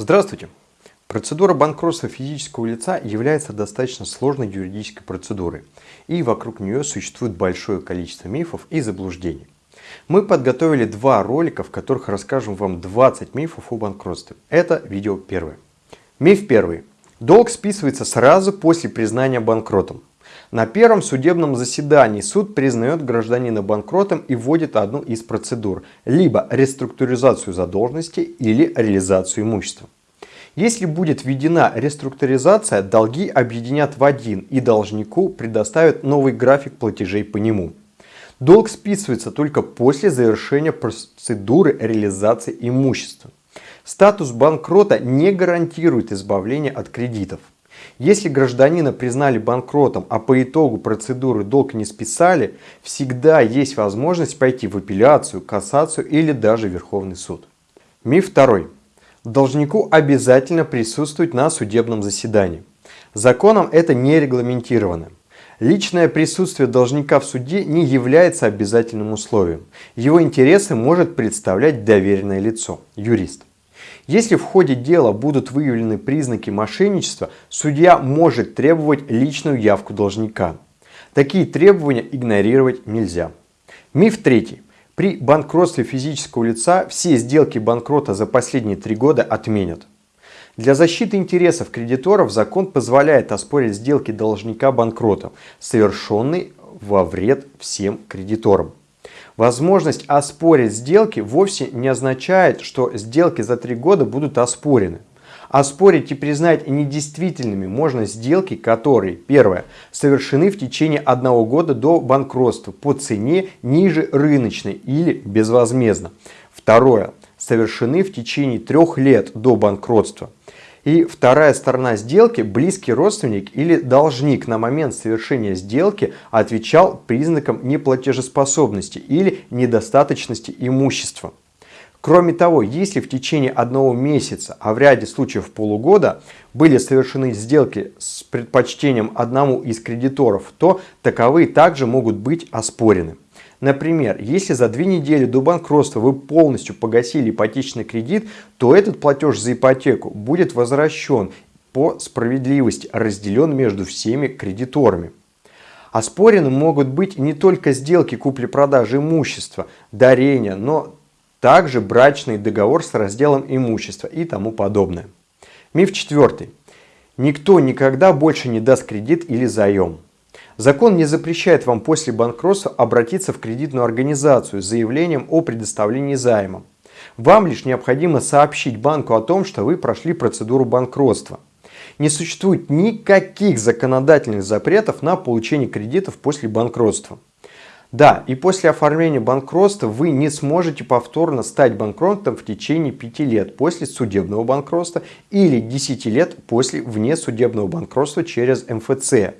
Здравствуйте! Процедура банкротства физического лица является достаточно сложной юридической процедурой, и вокруг нее существует большое количество мифов и заблуждений. Мы подготовили два ролика, в которых расскажем вам 20 мифов о банкротстве. Это видео первое. Миф первый. Долг списывается сразу после признания банкротом. На первом судебном заседании суд признает гражданина банкротом и вводит одну из процедур, либо реструктуризацию задолженности или реализацию имущества. Если будет введена реструктуризация, долги объединят в один и должнику предоставят новый график платежей по нему. Долг списывается только после завершения процедуры реализации имущества. Статус банкрота не гарантирует избавление от кредитов. Если гражданина признали банкротом, а по итогу процедуры долг не списали, всегда есть возможность пойти в апелляцию, кассацию или даже Верховный суд. Миф второй. Должнику обязательно присутствовать на судебном заседании. Законом это не регламентировано. Личное присутствие должника в суде не является обязательным условием. Его интересы может представлять доверенное лицо, юрист. Если в ходе дела будут выявлены признаки мошенничества, судья может требовать личную явку должника. Такие требования игнорировать нельзя. Миф третий. При банкротстве физического лица все сделки банкрота за последние три года отменят. Для защиты интересов кредиторов закон позволяет оспорить сделки должника банкрота, совершенные во вред всем кредиторам. Возможность оспорить сделки вовсе не означает, что сделки за три года будут оспорены. Оспорить и признать недействительными можно сделки, которые, первое, совершены в течение одного года до банкротства по цене ниже рыночной или безвозмездно. Второе, совершены в течение трех лет до банкротства. И вторая сторона сделки, близкий родственник или должник на момент совершения сделки отвечал признаком неплатежеспособности или недостаточности имущества. Кроме того, если в течение одного месяца, а в ряде случаев полугода, были совершены сделки с предпочтением одному из кредиторов, то таковые также могут быть оспорены. Например, если за две недели до банкротства вы полностью погасили ипотечный кредит, то этот платеж за ипотеку будет возвращен по справедливости, разделен между всеми кредиторами. Оспорены могут быть не только сделки купли-продажи имущества, дарения, но также брачный договор с разделом имущества и тому подобное. Миф четвертый. Никто никогда больше не даст кредит или заем. Закон не запрещает вам после банкротства обратиться в кредитную организацию с заявлением о предоставлении займа. Вам лишь необходимо сообщить банку о том, что вы прошли процедуру банкротства. Не существует никаких законодательных запретов на получение кредитов после банкротства. Да, и после оформления банкротства вы не сможете повторно стать банкротом в течение 5 лет после судебного банкротства или 10 лет после внесудебного банкротства через МФЦ.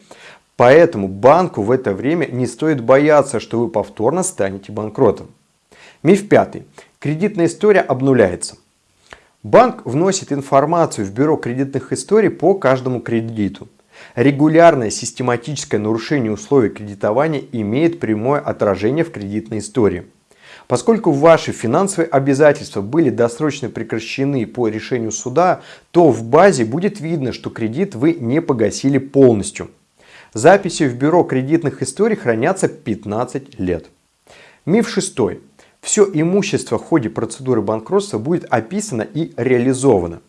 Поэтому банку в это время не стоит бояться, что вы повторно станете банкротом. Миф пятый. Кредитная история обнуляется. Банк вносит информацию в бюро кредитных историй по каждому кредиту. Регулярное систематическое нарушение условий кредитования имеет прямое отражение в кредитной истории. Поскольку ваши финансовые обязательства были досрочно прекращены по решению суда, то в базе будет видно, что кредит вы не погасили полностью. Записи в бюро кредитных историй хранятся 15 лет. Миф шестой. Все имущество в ходе процедуры банкротства будет описано и реализовано.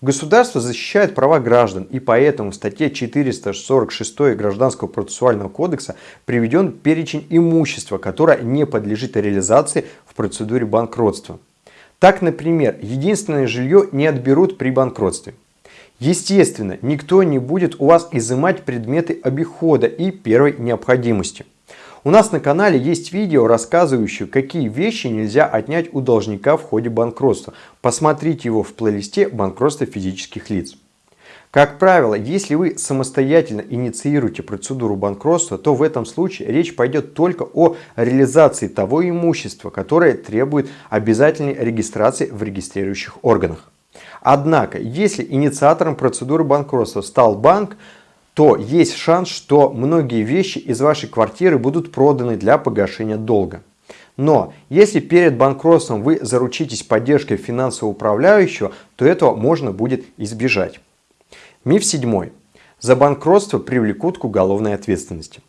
Государство защищает права граждан, и поэтому в статье 446 Гражданского процессуального кодекса приведен перечень имущества, которое не подлежит реализации в процедуре банкротства. Так, например, единственное жилье не отберут при банкротстве. Естественно, никто не будет у вас изымать предметы обихода и первой необходимости. У нас на канале есть видео, рассказывающее, какие вещи нельзя отнять у должника в ходе банкротства. Посмотрите его в плейлисте «Банкротство физических лиц». Как правило, если вы самостоятельно инициируете процедуру банкротства, то в этом случае речь пойдет только о реализации того имущества, которое требует обязательной регистрации в регистрирующих органах. Однако, если инициатором процедуры банкротства стал банк, то есть шанс, что многие вещи из вашей квартиры будут проданы для погашения долга. Но если перед банкротством вы заручитесь поддержкой финансового управляющего, то этого можно будет избежать. Миф седьмой. За банкротство привлекут к уголовной ответственности.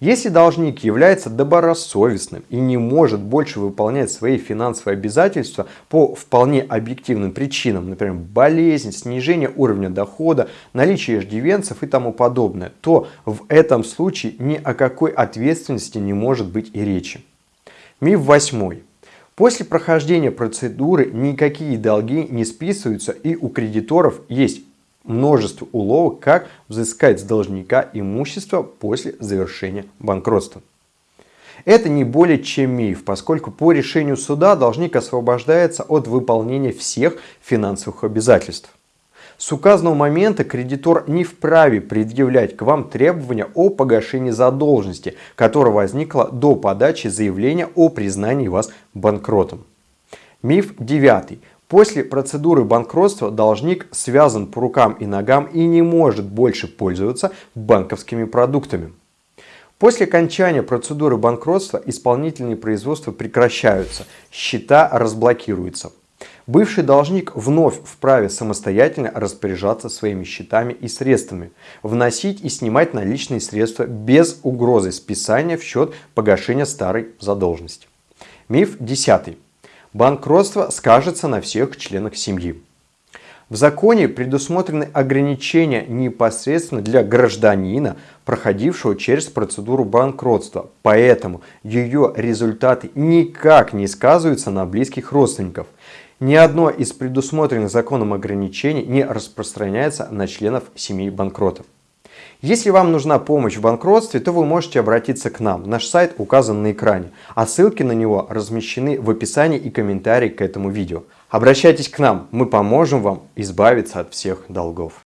Если должник является добросовестным и не может больше выполнять свои финансовые обязательства по вполне объективным причинам, например, болезнь, снижение уровня дохода, наличие иждивенцев и тому подобное, то в этом случае ни о какой ответственности не может быть и речи. Миф восьмой. После прохождения процедуры никакие долги не списываются и у кредиторов есть множество уловок, как взыскать с должника имущество после завершения банкротства. Это не более чем миф, поскольку по решению суда должник освобождается от выполнения всех финансовых обязательств. С указанного момента кредитор не вправе предъявлять к вам требования о погашении задолженности, которая возникла до подачи заявления о признании вас банкротом. Миф девятый. После процедуры банкротства должник связан по рукам и ногам и не может больше пользоваться банковскими продуктами. После окончания процедуры банкротства исполнительные производства прекращаются, счета разблокируются. Бывший должник вновь вправе самостоятельно распоряжаться своими счетами и средствами, вносить и снимать наличные средства без угрозы списания в счет погашения старой задолженности. Миф десятый. Банкротство скажется на всех членах семьи. В законе предусмотрены ограничения непосредственно для гражданина, проходившего через процедуру банкротства, поэтому ее результаты никак не сказываются на близких родственников. Ни одно из предусмотренных законом ограничений не распространяется на членов семьи банкротов. Если вам нужна помощь в банкротстве, то вы можете обратиться к нам. Наш сайт указан на экране, а ссылки на него размещены в описании и комментарии к этому видео. Обращайтесь к нам, мы поможем вам избавиться от всех долгов.